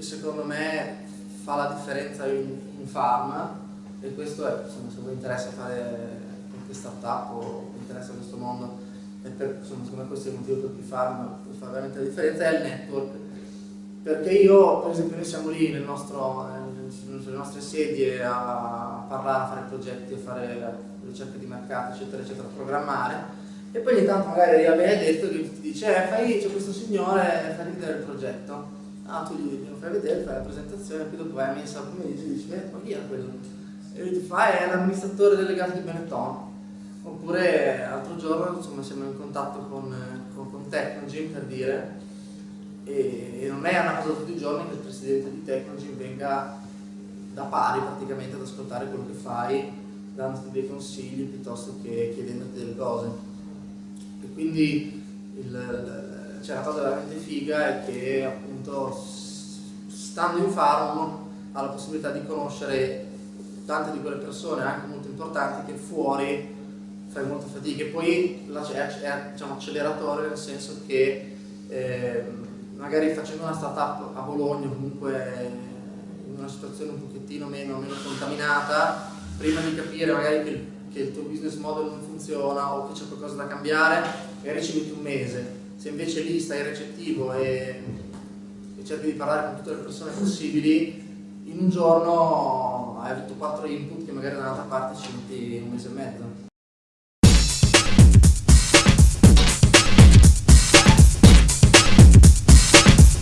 secondo me fa la differenza in, in farm e questo è, insomma, se vi interessa fare qualche startup o vi interessa questo mondo, e per, insomma, secondo me questo è il motivo per cui farm fa veramente la differenza, è il network. Perché io, per esempio, noi siamo lì nel nostro, nelle nostre sedie a parlare, a fare progetti, a fare ricerca di mercato, eccetera, eccetera, a programmare, e poi ogni tanto magari arriva Benedetto che ti dice, eh, fai, c'è questo signore, fai vedere il progetto. Ah, tu gli fai vedere, fai la presentazione, poi dopo vai a messa pomeriggio e dici, ma chi è quello? E lui ti fa, è l'amministratore delegato di Benetton. Oppure l'altro giorno insomma, siamo in contatto con, con, con Technogym per dire, e, e, non è una cosa tutti i giorni che il presidente di Technogym venga da pari praticamente ad ascoltare quello che fai, dandoti dei consigli piuttosto che chiedendoti delle cose. Quindi il, cioè, la cosa veramente figa è che appunto stando in farm ha la possibilità di conoscere tante di quelle persone anche molto importanti che fuori fai molta fatica. E poi è, è diciamo, acceleratore nel senso che eh, magari facendo una startup a Bologna comunque in una situazione un pochettino meno, meno contaminata prima di capire magari che che il tuo business model non funziona o che c'è qualcosa da cambiare, magari ci metti un mese. Se invece lì stai recettivo e, e cerchi di parlare con tutte le persone possibili, in un giorno hai avuto quattro input che magari da un'altra parte ci metti un mese e mezzo.